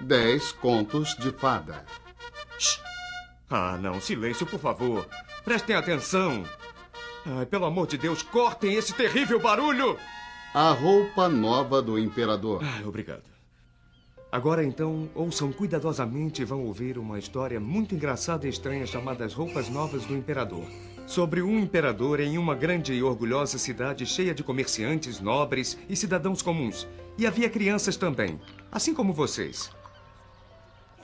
Dez contos de fada. Shhh. Ah, não. Silêncio, por favor. Prestem atenção. Ai, pelo amor de Deus, cortem esse terrível barulho! A roupa nova do imperador. Ah, obrigado. Agora então, ouçam cuidadosamente e vão ouvir uma história muito engraçada e estranha chamada As Roupas Novas do Imperador. Sobre um imperador em uma grande e orgulhosa cidade cheia de comerciantes, nobres e cidadãos comuns. E havia crianças também, assim como vocês.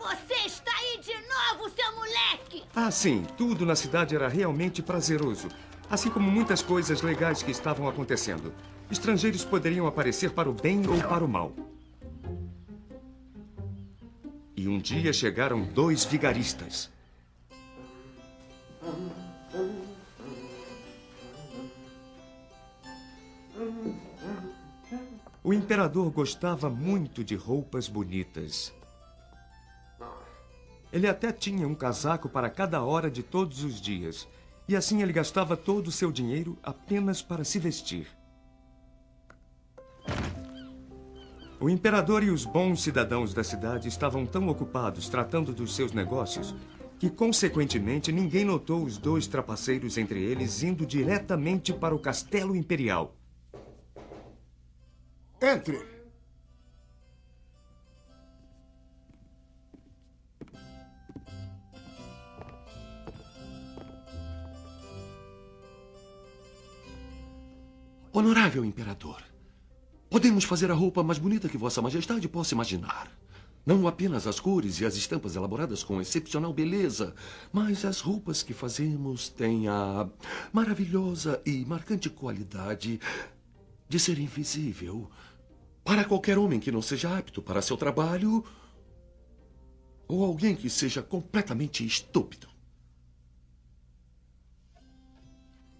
Você está aí de novo, seu moleque! Ah, sim, tudo na cidade era realmente prazeroso. Assim como muitas coisas legais que estavam acontecendo. Estrangeiros poderiam aparecer para o bem ou para o mal. E um dia chegaram dois vigaristas. O imperador gostava muito de roupas bonitas. Ele até tinha um casaco para cada hora de todos os dias. E assim ele gastava todo o seu dinheiro apenas para se vestir. O imperador e os bons cidadãos da cidade estavam tão ocupados tratando dos seus negócios que, consequentemente, ninguém notou os dois trapaceiros entre eles indo diretamente para o castelo imperial. Entre. Honorável imperador, podemos fazer a roupa mais bonita que Vossa Majestade possa imaginar. Não apenas as cores e as estampas elaboradas com excepcional beleza, mas as roupas que fazemos têm a maravilhosa e marcante qualidade de ser invisível para qualquer homem que não seja apto para seu trabalho ou alguém que seja completamente estúpido.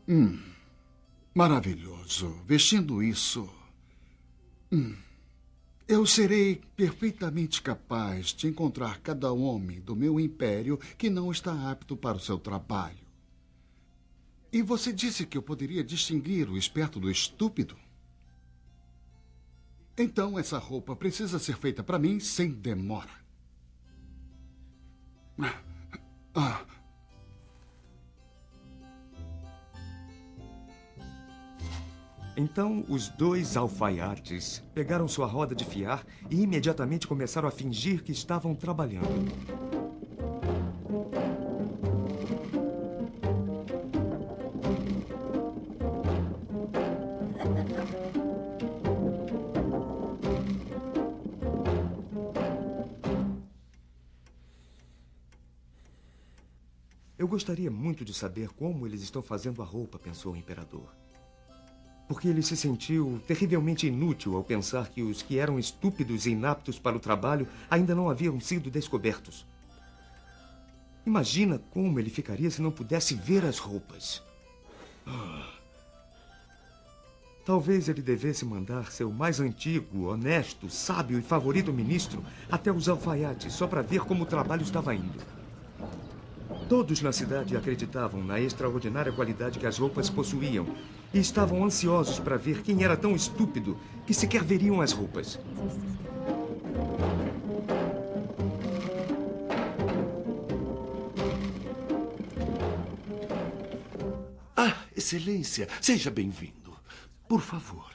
Hum, maravilhoso. Vestindo isso, hum, eu serei perfeitamente capaz de encontrar cada homem do meu império que não está apto para o seu trabalho. E você disse que eu poderia distinguir o esperto do estúpido? Então essa roupa precisa ser feita para mim sem demora. Ah. Então os dois alfaiates pegaram sua roda de fiar e imediatamente começaram a fingir que estavam trabalhando. Eu gostaria muito de saber como eles estão fazendo a roupa, pensou o imperador. Porque ele se sentiu terrivelmente inútil ao pensar que os que eram estúpidos e inaptos para o trabalho ainda não haviam sido descobertos. Imagina como ele ficaria se não pudesse ver as roupas. Ah. Talvez ele devesse mandar seu mais antigo, honesto, sábio e favorito ministro até os alfaiates só para ver como o trabalho estava indo. Todos na cidade acreditavam na extraordinária qualidade que as roupas possuíam e estavam ansiosos para ver quem era tão estúpido que sequer veriam as roupas. Ah, Excelência, seja bem-vindo. Por favor.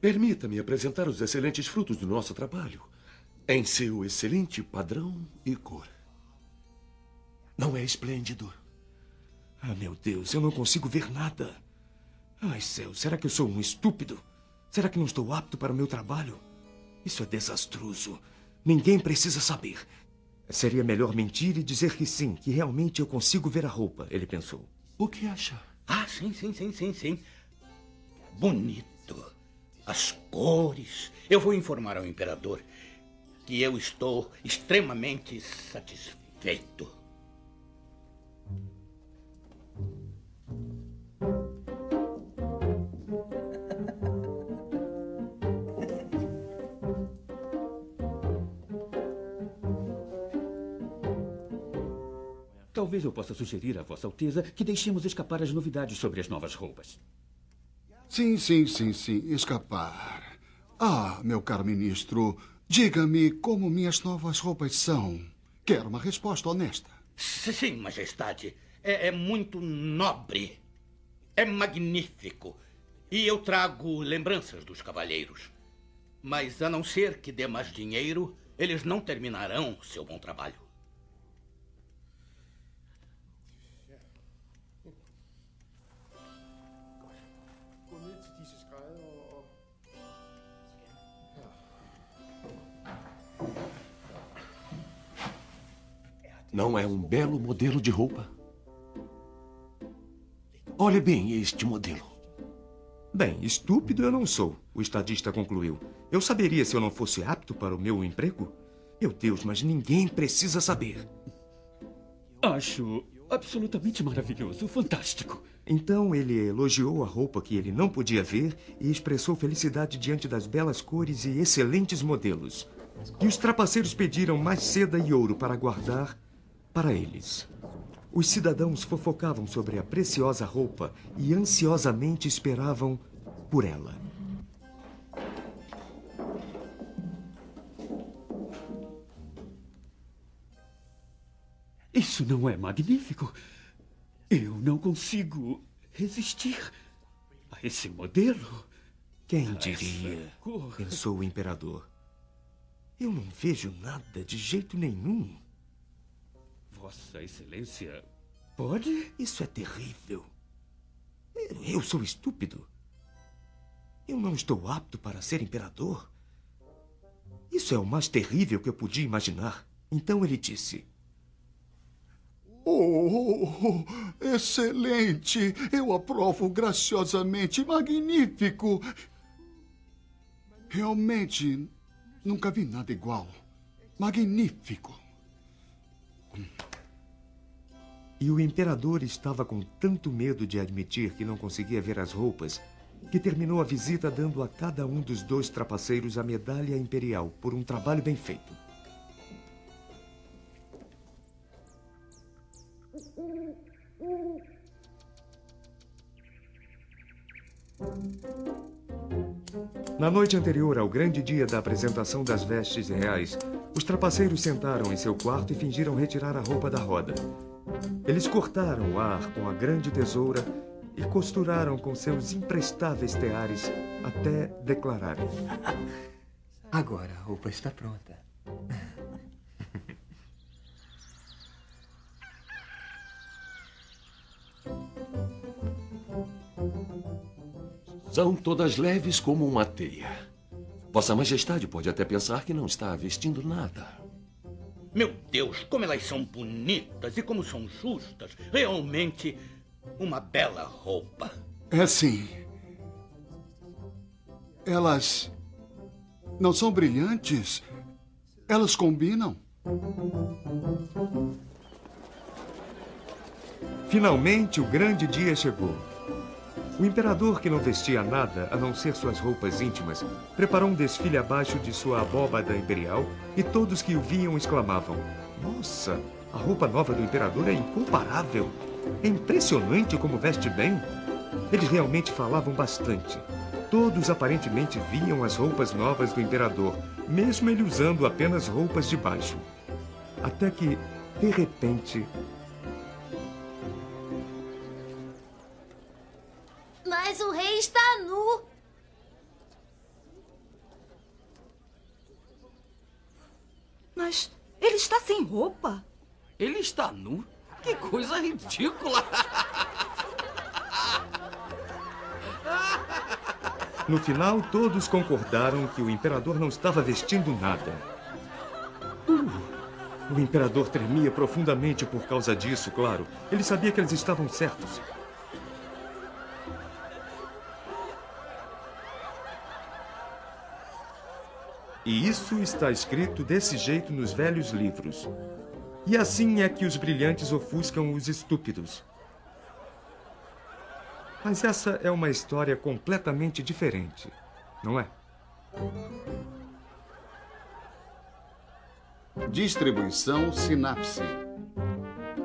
Permita-me apresentar os excelentes frutos do nosso trabalho em seu excelente padrão e cor. Não é esplêndido? Ah, meu Deus, eu não consigo ver nada. Ai, céu, será que eu sou um estúpido? Será que não estou apto para o meu trabalho? Isso é desastroso. Ninguém precisa saber. Seria melhor mentir e dizer que sim, que realmente eu consigo ver a roupa, ele pensou. O que acha? Ah, sim, sim, sim, sim, sim. Bonito. As cores. Eu vou informar ao imperador que eu estou extremamente satisfeito. Talvez eu possa sugerir a Vossa Alteza que deixemos escapar as novidades sobre as novas roupas. Sim, sim, sim, sim. Escapar. Ah, meu caro ministro, diga-me como minhas novas roupas são. Quero uma resposta honesta. Sim, majestade. É, é muito nobre. É magnífico. E eu trago lembranças dos cavalheiros. Mas a não ser que dê mais dinheiro, eles não terminarão seu bom trabalho. Não é um belo modelo de roupa? Olhe bem este modelo. Bem, estúpido eu não sou, o estadista concluiu. Eu saberia se eu não fosse apto para o meu emprego? Meu Deus, mas ninguém precisa saber. Acho absolutamente maravilhoso, fantástico. Então ele elogiou a roupa que ele não podia ver e expressou felicidade diante das belas cores e excelentes modelos. E os trapaceiros pediram mais seda e ouro para guardar para eles. Os cidadãos fofocavam sobre a preciosa roupa e ansiosamente esperavam por ela. Isso não é magnífico? Eu não consigo resistir a esse modelo. Quem diria? Pensou o imperador. Eu não vejo nada de jeito nenhum. Vossa Excelência pode? Isso é terrível. Eu sou estúpido. Eu não estou apto para ser imperador. Isso é o mais terrível que eu podia imaginar. Então ele disse: Oh, excelente! Eu aprovo graciosamente. Magnífico! Realmente, nunca vi nada igual. Magnífico. E o imperador estava com tanto medo de admitir que não conseguia ver as roupas que terminou a visita dando a cada um dos dois trapaceiros a medalha imperial por um trabalho bem feito. Na noite anterior ao grande dia da apresentação das vestes reais, os trapaceiros sentaram em seu quarto e fingiram retirar a roupa da roda. Eles cortaram o ar com a grande tesoura e costuraram com seus imprestáveis teares até declararem: Agora a roupa está pronta. São todas leves como uma teia. Vossa Majestade pode até pensar que não está vestindo nada. Meu Deus, como elas são bonitas e como são justas. Realmente uma bela roupa. É sim. Elas não são brilhantes. Elas combinam. Finalmente o grande dia chegou. O imperador, que não vestia nada a não ser suas roupas íntimas, preparou um desfile abaixo de sua abóbada imperial e todos que o viam exclamavam: Nossa, a roupa nova do imperador é incomparável! É impressionante como veste bem! Eles realmente falavam bastante. Todos aparentemente viam as roupas novas do imperador, mesmo ele usando apenas roupas de baixo. Até que, de repente, Mas ele está sem roupa. Ele está nu? Que coisa ridícula! No final, todos concordaram que o imperador não estava vestindo nada. Uh, o imperador tremia profundamente por causa disso, claro. Ele sabia que eles estavam certos. E isso está escrito desse jeito nos velhos livros. E assim é que os brilhantes ofuscam os estúpidos. Mas essa é uma história completamente diferente, não é? Distribuição Sinapse.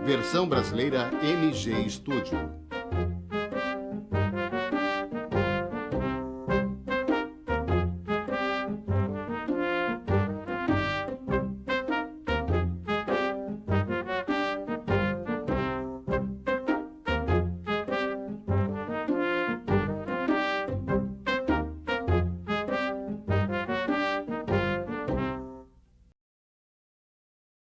Versão brasileira MG Studio.